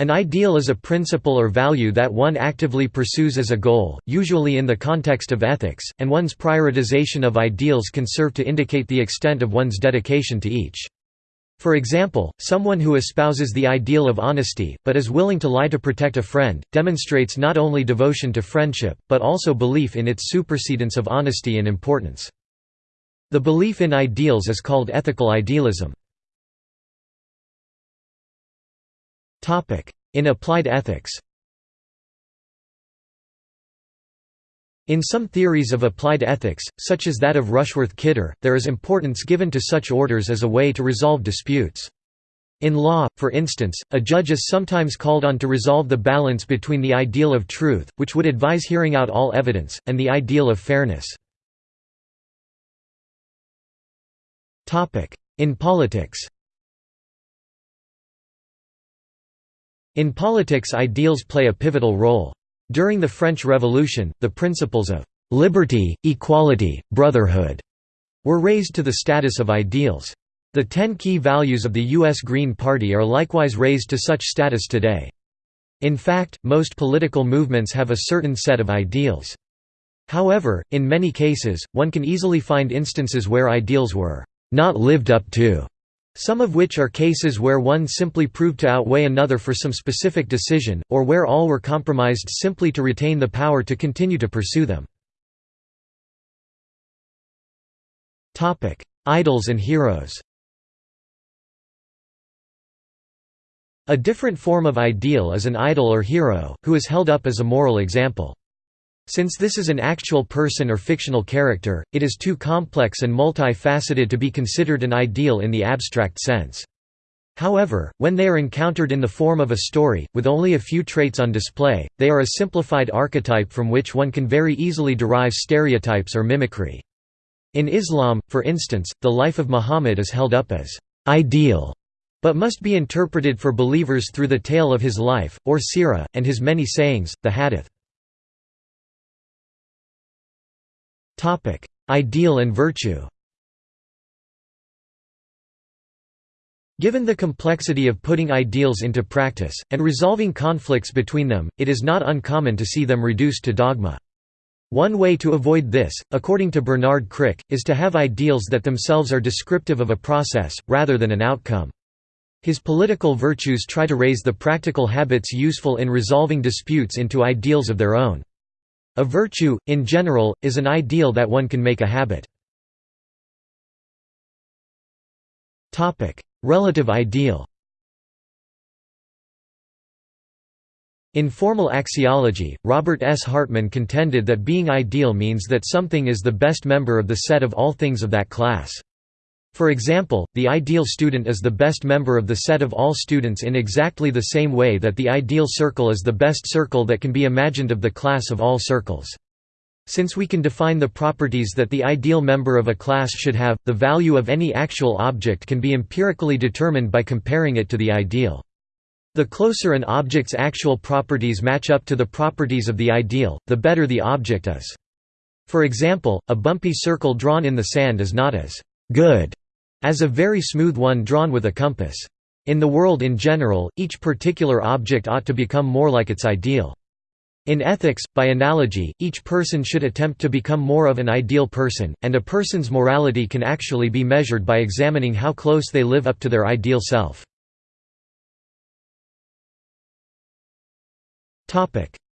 An ideal is a principle or value that one actively pursues as a goal, usually in the context of ethics, and one's prioritization of ideals can serve to indicate the extent of one's dedication to each. For example, someone who espouses the ideal of honesty, but is willing to lie to protect a friend, demonstrates not only devotion to friendship, but also belief in its supersedence of honesty and importance. The belief in ideals is called ethical idealism. In applied ethics In some theories of applied ethics, such as that of Rushworth-Kidder, there is importance given to such orders as a way to resolve disputes. In law, for instance, a judge is sometimes called on to resolve the balance between the ideal of truth, which would advise hearing out all evidence, and the ideal of fairness. In politics In politics ideals play a pivotal role. During the French Revolution, the principles of «liberty, equality, brotherhood» were raised to the status of ideals. The ten key values of the U.S. Green Party are likewise raised to such status today. In fact, most political movements have a certain set of ideals. However, in many cases, one can easily find instances where ideals were not lived up to some of which are cases where one simply proved to outweigh another for some specific decision, or where all were compromised simply to retain the power to continue to pursue them. Idols and heroes A different form of ideal is an idol or hero, who is held up as a moral example. Since this is an actual person or fictional character, it is too complex and multi-faceted to be considered an ideal in the abstract sense. However, when they are encountered in the form of a story, with only a few traits on display, they are a simplified archetype from which one can very easily derive stereotypes or mimicry. In Islam, for instance, the life of Muhammad is held up as ideal, but must be interpreted for believers through the tale of his life, or sirah, and his many sayings, the hadith. Ideal and virtue. Given the complexity of putting ideals into practice, and resolving conflicts between them, it is not uncommon to see them reduced to dogma. One way to avoid this, according to Bernard Crick, is to have ideals that themselves are descriptive of a process, rather than an outcome. His political virtues try to raise the practical habits useful in resolving disputes into ideals of their own. A virtue, in general, is an ideal that one can make a habit. Relative ideal In formal axiology, Robert S. Hartman contended that being ideal means that something is the best member of the set of all things of that class. For example, the ideal student is the best member of the set of all students in exactly the same way that the ideal circle is the best circle that can be imagined of the class of all circles. Since we can define the properties that the ideal member of a class should have, the value of any actual object can be empirically determined by comparing it to the ideal. The closer an object's actual properties match up to the properties of the ideal, the better the object is. For example, a bumpy circle drawn in the sand is not as good as a very smooth one drawn with a compass. In the world in general, each particular object ought to become more like its ideal. In ethics, by analogy, each person should attempt to become more of an ideal person, and a person's morality can actually be measured by examining how close they live up to their ideal self.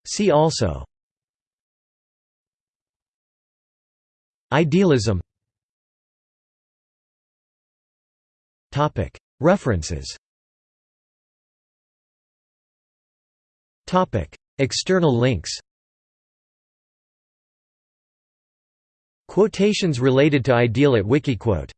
See also Idealism References. External links. Quotations related to ideal at Wikiquote